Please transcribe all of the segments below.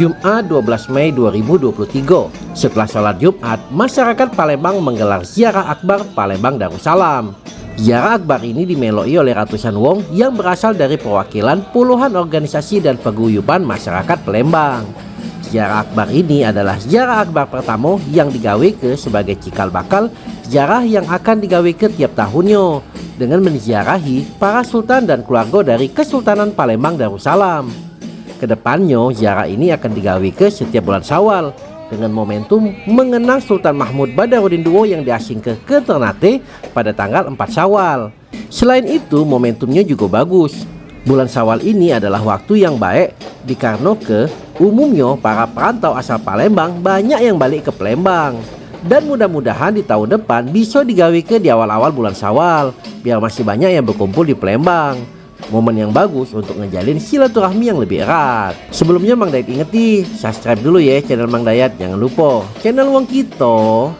Jumat 12 Mei 2023. Setelah sholat Jumat, masyarakat Palembang menggelar ziarah akbar Palembang Darussalam. Ziarah akbar ini dimeloi oleh ratusan wong yang berasal dari perwakilan puluhan organisasi dan paguyuban masyarakat Palembang. Ziarah akbar ini adalah ziarah akbar pertama yang digawe ke sebagai cikal bakal ziarah yang akan digawe ke tiap tahunnya dengan menziarahi para sultan dan keluarga dari Kesultanan Palembang Darussalam. Ke depannya ziarah ini akan digawe ke setiap bulan Syawal dengan momentum mengenang Sultan Mahmud Badarudin II yang diasingkan ke Ternate pada tanggal 4 Syawal. Selain itu momentumnya juga bagus. Bulan Syawal ini adalah waktu yang baik dikarenakan Umumnya para perantau asal Palembang banyak yang balik ke Palembang dan mudah-mudahan di tahun depan bisa digawe ke di awal-awal bulan Syawal biar masih banyak yang berkumpul di Palembang. Momen yang bagus untuk ngejalin silaturahmi yang lebih erat. Sebelumnya Mang Dayat ingeti, subscribe dulu ya channel Mang Dayat, jangan lupa channel Wong Kito.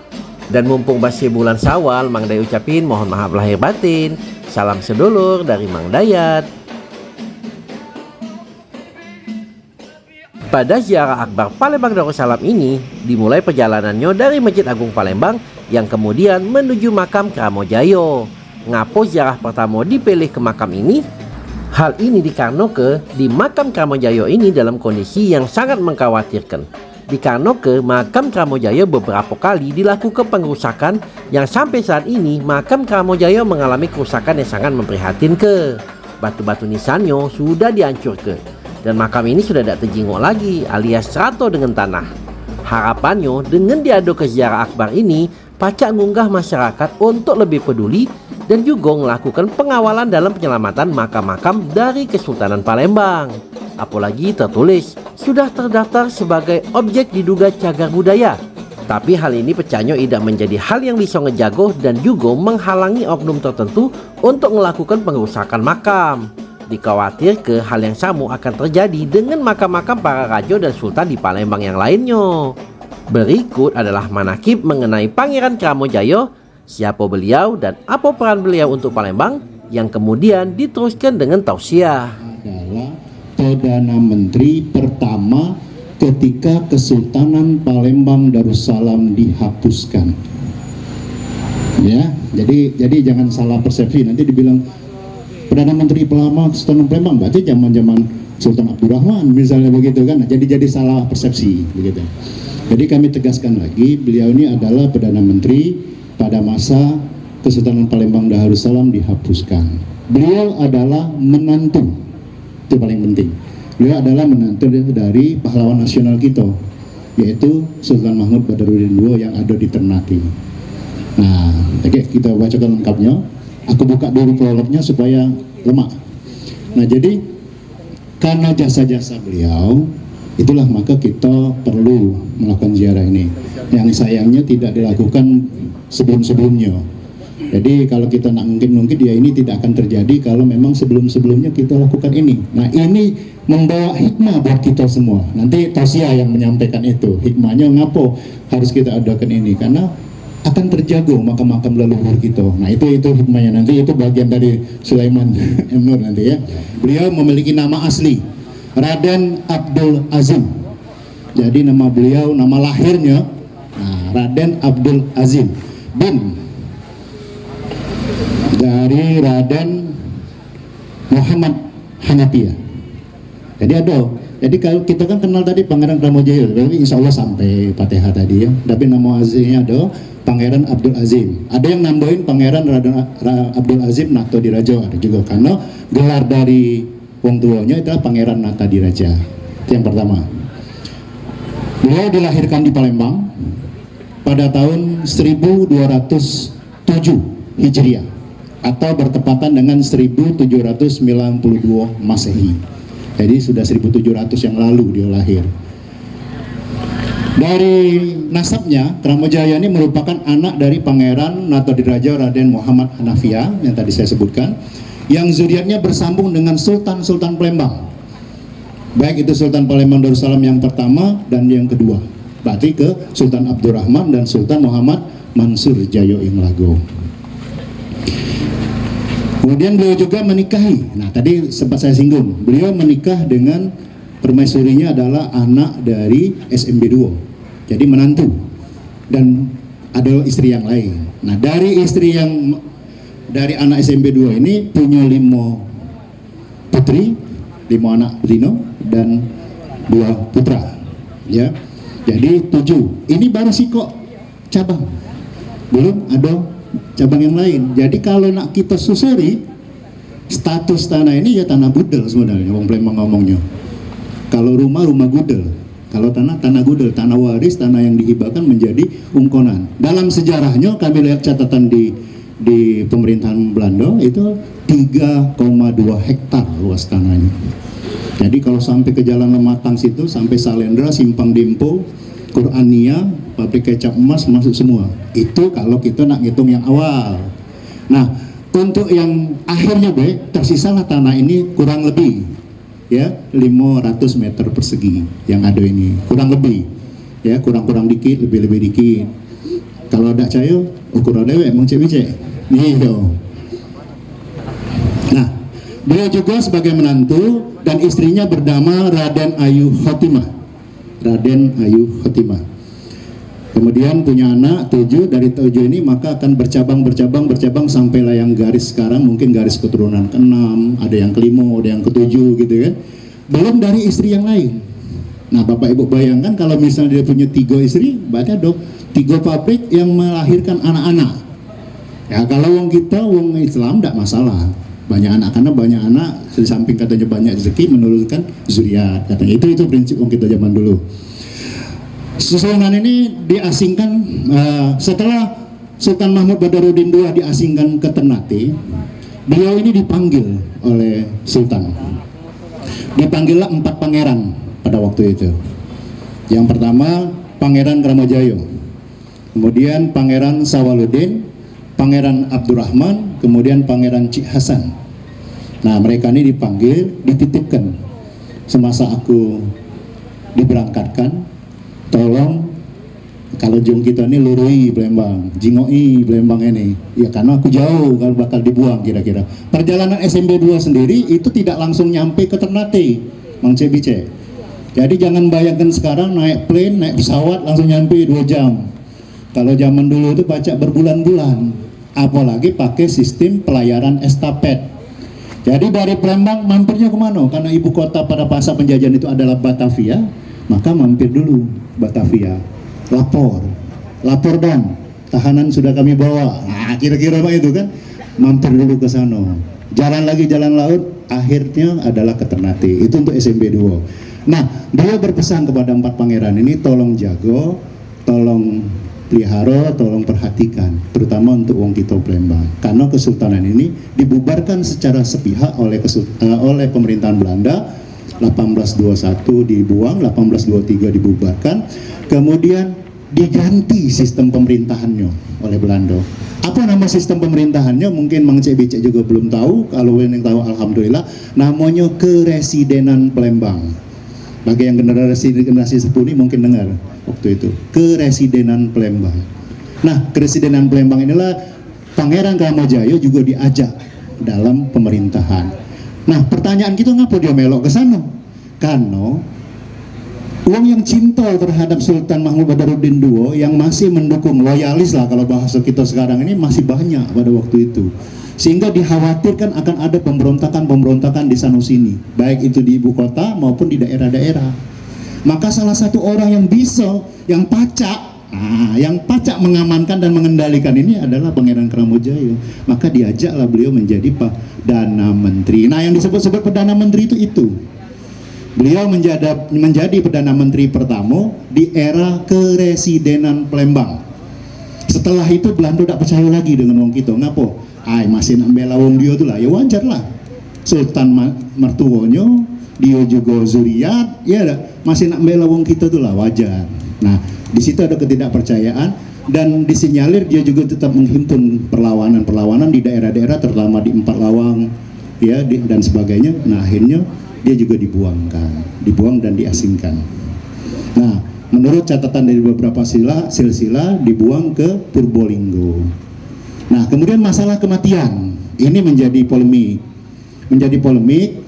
Dan mumpung masih bulan Syawal, Mang Dayat ucapin mohon maaf lahir batin. Salam sedulur dari Mang Dayat. Pada ziarah akbar Palembang Darussalam ini dimulai perjalanannya dari Masjid Agung Palembang yang kemudian menuju makam Kramojayo. Ngapo ziarah pertama dipilih ke makam ini? Hal ini dikarenakan di makam Kramojayo ini dalam kondisi yang sangat mengkhawatirkan. Dikarenakan makam Kramojayo beberapa kali dilakukan pengrusakan yang sampai saat ini makam Kramojayo mengalami kerusakan yang sangat memprihatinkan. Batu-batu nisannya sudah dihancurkan dan makam ini sudah tidak terjenguk lagi alias serato dengan tanah. Harapannya dengan diadu ke ziarah akbar ini, pacak ngunggah masyarakat untuk lebih peduli dan juga melakukan pengawalan dalam penyelamatan makam-makam dari Kesultanan Palembang. Apalagi tertulis sudah terdaftar sebagai objek diduga cagar budaya. Tapi hal ini pecahnya tidak menjadi hal yang bisa ngejago dan juga menghalangi oknum tertentu untuk melakukan pengerusakan makam. Dikhawatir ke hal yang sama akan terjadi dengan makam-makam para raja dan sultan di Palembang yang lainnya. Berikut adalah manakib mengenai Pangeran Kramojaya, siapa beliau dan apa peran beliau untuk Palembang yang kemudian diteruskan dengan tausiah. Adalah Perdana Menteri pertama ketika Kesultanan Palembang Darussalam dihapuskan. Ya, jadi jadi jangan salah persepsi nanti dibilang Perdana Menteri Pelama Sultan Palembang berarti zaman-zaman Sultan Abdurrahman misalnya begitu kan jadi jadi salah persepsi begitu jadi kami tegaskan lagi beliau ini adalah Perdana Menteri pada masa Kesultanan Palembang Darussalam dihapuskan. Beliau adalah menantu. Itu paling penting. Beliau adalah menantu dari pahlawan nasional kita yaitu Sultan Mahmud Badarudin II yang ada di Ternate. Nah oke okay, kita bacakan lengkapnya. Aku buka dulu prolognya supaya lemak. Nah jadi karena jasa-jasa beliau itulah maka kita perlu melakukan ziarah ini. Yang sayangnya tidak dilakukan sebelum-sebelumnya jadi kalau kita nak mungkin mungkin dia ini tidak akan terjadi kalau memang sebelum-sebelumnya kita lakukan ini. Nah ini membawa hikmah buat kita semua. Nanti Tosia yang menyampaikan itu hikmahnya ngapo harus kita adakan ini karena akan terjaga makam-makam leluhur kita. Nah itu itu hikmahnya nanti itu bagian dari Sulaiman Nur nanti ya. Beliau memiliki nama asli Raden Abdul Azim. Jadi nama beliau nama lahirnya nah, Raden Abdul Azim bin dari Raden Muhammad Hanafiah. Jadi ada jadi kalau kita kan kenal tadi Pangeran Ramojaya, tapi insya Allah sampai Fatihah tadi ya. Tapi nama aslinya ada Pangeran Abdul Azim. Ada yang nambahin Pangeran Raden Abdul Azim Nato Diraja ada juga karena gelar dari wong tuanya adalah Pangeran Nata Diraja. Itu yang pertama. Beliau dilahirkan di Palembang pada tahun 1207 Hijriah atau bertepatan dengan 1792 Masehi. Jadi sudah 1700 yang lalu dia lahir. Dari nasabnya, Kramajaya ini merupakan anak dari Pangeran Natodiraja Raden Muhammad Hanafia yang tadi saya sebutkan, yang zuriatnya bersambung dengan Sultan-Sultan Palembang. Baik itu Sultan Palembang Darussalam yang pertama dan yang kedua. Berarti ke Sultan Abdurrahman dan Sultan Muhammad Mansur Jayo Inglago. Kemudian beliau juga menikahi. Nah, tadi sempat saya singgung. Beliau menikah dengan permaisurinya adalah anak dari SMB 2 jadi menantu dan ada istri yang lain nah dari istri yang dari anak SMB 2 ini punya lima putri lima anak betina dan dua putra ya jadi tujuh. Ini baru sikok cabang. Belum ada cabang yang lain. Jadi kalau nak kita susuri status tanah ini ya tanah budel sebenarnya Wong Plembang ngomongnya. Kalau rumah rumah gudel. Kalau tanah tanah gudel. Tanah waris tanah yang dihibahkan menjadi ungkonan dalam sejarahnya kami lihat catatan di di pemerintahan Belanda itu 3,2 hektar luas tanahnya jadi kalau sampai ke Jalan Lematang situ sampai Salendra Simpang Dimpo Qurania pabrik kecap emas masuk semua. Itu kalau kita nak ngitung yang awal. Nah untuk yang akhirnya be tersisalah tanah ini kurang lebih ya 500 meter persegi yang ada ini. Kurang lebih ya kurang-kurang dikit lebih-lebih dikit. Kalau ada cayo ukuran dewe emang cewek iya. Nah beliau juga sebagai menantu dan istrinya bernama Raden Ayu Khotimah. Raden Ayu Khotimah. Kemudian punya anak tujuh dari tujuh ini maka akan bercabang bercabang bercabang sampai layang garis sekarang mungkin garis keturunan keenam ada yang kelima ada yang ketujuh gitu kan. Belum dari istri yang lain. Nah bapak ibu bayangkan kalau misalnya dia punya tiga istri berarti ada tiga pabrik yang melahirkan anak-anak. Ya kalau wong kita wong Islam tidak masalah banyak anak karena banyak anak di samping katanya banyak rezeki menurunkan zuriat katanya itu itu prinsip wong kita zaman dulu Susunan ini diasingkan uh, setelah Sultan Mahmud Badarudin II diasingkan ke Ternate, beliau ini dipanggil oleh Sultan. Dipanggillah empat pangeran pada waktu itu. Yang pertama Pangeran Kramajayo, kemudian Pangeran Sawaludin, Pangeran Abdurrahman, kemudian Pangeran Cik Hasan. Nah mereka ini dipanggil, dititipkan semasa aku diberangkatkan tolong kalau jong kita ini lurui Belembang, jingoi Belembang ini. Ya karena aku jauh kalau bakal dibuang kira-kira. Perjalanan SMB 2 sendiri itu tidak langsung nyampe ke Ternate, Mang Cebice. Jadi jangan bayangkan sekarang naik plane, naik pesawat langsung nyampe 2 jam. Kalau zaman dulu itu baca berbulan-bulan. Apalagi pakai sistem pelayaran estafet. Jadi dari Palembang mampirnya ke mana? Karena ibu kota pada masa penjajahan itu adalah Batavia, maka mampir dulu Batavia. Lapor. Lapor dan tahanan sudah kami bawa. Nah kira-kira apa itu kan? Mampir dulu ke sana. Jalan lagi jalan laut akhirnya adalah ke Ternate itu untuk SMB 2 nah beliau berpesan kepada empat pangeran ini tolong jago tolong pelihara, tolong perhatikan, terutama untuk Wong Kito Palembang. Karena kesultanan ini dibubarkan secara sepihak oleh uh, oleh pemerintahan Belanda 1821 dibuang, 1823 dibubarkan, kemudian diganti sistem pemerintahannya oleh Belanda. Apa nama sistem pemerintahannya? Mungkin Mang Cek Bicek juga belum tahu. Kalau yang tahu, alhamdulillah, namanya Keresidenan Palembang. Bagi yang generasi generasi sepuluh mungkin dengar waktu itu Keresidenan Palembang. Nah, Keresidenan Palembang inilah Pangeran Kramajaya juga diajak dalam pemerintahan. Nah, pertanyaan kita ngapa dia melok ke sana? Karena uang yang cinta terhadap Sultan Mahmud Badarudin II yang masih mendukung loyalis lah kalau bahasa kita sekarang ini masih banyak pada waktu itu sehingga dikhawatirkan akan ada pemberontakan-pemberontakan di sana sini baik itu di ibu kota maupun di daerah-daerah maka salah satu orang yang bisa yang pacak Nah, yang pacak mengamankan dan mengendalikan ini adalah Pangeran Kramojaya. Maka diajaklah beliau menjadi Perdana Menteri. Nah, yang disebut-sebut Perdana Menteri itu itu. Beliau menjadi, menjadi Perdana Menteri pertama di era keresidenan Palembang. Setelah itu Belanda tidak percaya lagi dengan wong kita. Ngapo? Ay, masih nak bela wong dia tuh lah. Ya wajar lah. Sultan mertuonyo, dia juga zuriat, ya masih nak bela wong kita tuh lah wajar. Nah, di situ ada ketidakpercayaan dan disinyalir dia juga tetap menghimpun perlawanan-perlawanan di daerah-daerah terutama di Empat Lawang ya di, dan sebagainya. Nah, akhirnya dia juga dibuangkan, dibuang dan diasingkan. Nah, menurut catatan dari beberapa sila, silsilah dibuang ke Purbolinggo. Nah, kemudian masalah kematian ini menjadi polemik. Menjadi polemik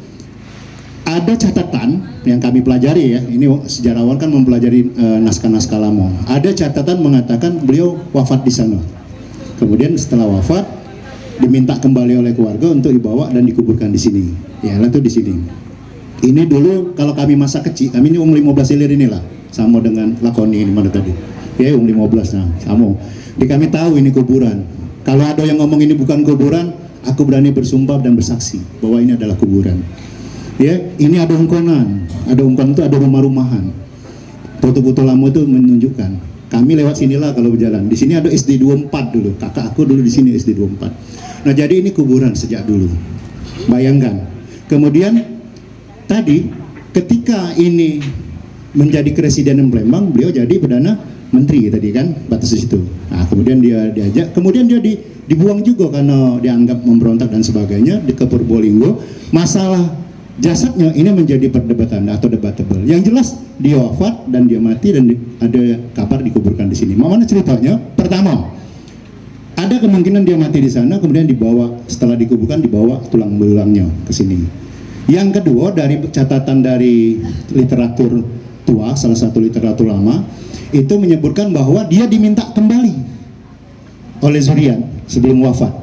ada catatan yang kami pelajari ya. Ini sejarawan kan mempelajari eh, naskah-naskah lama. Ada catatan mengatakan beliau wafat di sana. Kemudian setelah wafat diminta kembali oleh keluarga untuk dibawa dan dikuburkan di sini. Ya, itu di sini. Ini dulu kalau kami masa kecil, kami ini umur 15 ilir inilah, sama dengan lakoni ini mana tadi. Ya, umur 15 nah, sama. Di kami tahu ini kuburan. Kalau ada yang ngomong ini bukan kuburan, aku berani bersumpah dan bersaksi bahwa ini adalah kuburan. Ya, ini ada ungkonan. Ada ungkonan itu ada rumah-rumahan. Foto-foto lama itu menunjukkan. Kami lewat sinilah kalau berjalan. Di sini ada SD 24 dulu. Kakak aku dulu di sini SD 24. Nah, jadi ini kuburan sejak dulu. Bayangkan. Kemudian tadi ketika ini menjadi presiden Palembang, beliau jadi perdana menteri tadi kan batas di situ. Nah, kemudian dia diajak, kemudian dia di, dibuang juga karena dianggap memberontak dan sebagainya di ke. Masalah jasadnya ini menjadi perdebatan atau debatable. Yang jelas dia wafat dan dia mati dan di- ada kabar dikuburkan di sini. Mana ceritanya? Pertama, ada kemungkinan dia mati di sana kemudian dibawa setelah dikuburkan dibawa tulang belulangnya ke sini. Yang kedua dari catatan dari literatur tua, salah satu literatur lama, itu menyebutkan bahwa dia diminta kembali oleh Zurian sebelum wafat.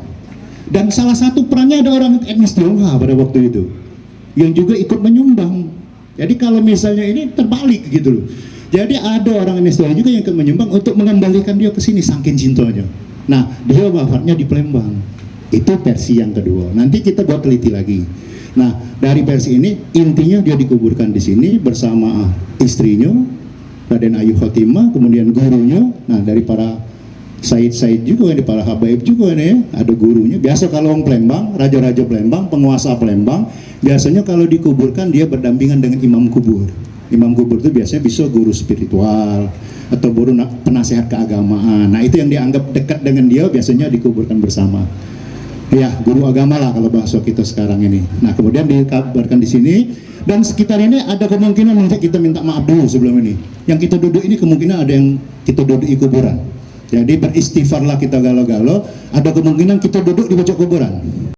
Dan salah satu perannya ada orang etnis Tionghoa pada waktu itu yang juga ikut menyumbang. Jadi kalau misalnya ini terbalik gitu loh. Jadi ada orang etnis Tionghoa juga yang ikut menyumbang untuk mengembalikan dia ke sini saking cintanya. Nah, dia wafatnya di Palembang. Itu versi yang kedua. Nanti kita buat teliti lagi. Nah, dari versi ini intinya dia dikuburkan di sini bersama istrinya Raden Ayu Khotimah, kemudian gurunya. Nah, dari para Said-Said juga ini, para habaib juga ini ya, ada gurunya. Biasa kalau orang Palembang, raja-raja Palembang, penguasa Palembang, biasanya kalau dikuburkan dia berdampingan dengan imam kubur. Imam kubur itu biasanya bisa guru spiritual atau guru na- penasehat keagamaan. Nah, itu yang dianggap dekat dengan dia biasanya dikuburkan bersama. Ya, guru agama lah kalau bahasa kita sekarang ini. Nah, kemudian dikabarkan di sini dan sekitar ini ada kemungkinan nanti kita minta maaf dulu sebelum ini. Yang kita duduk ini kemungkinan ada yang kita duduk di kuburan. Jadi beristighfarlah kita galau-galau, ada kemungkinan kita duduk di pojok kuburan.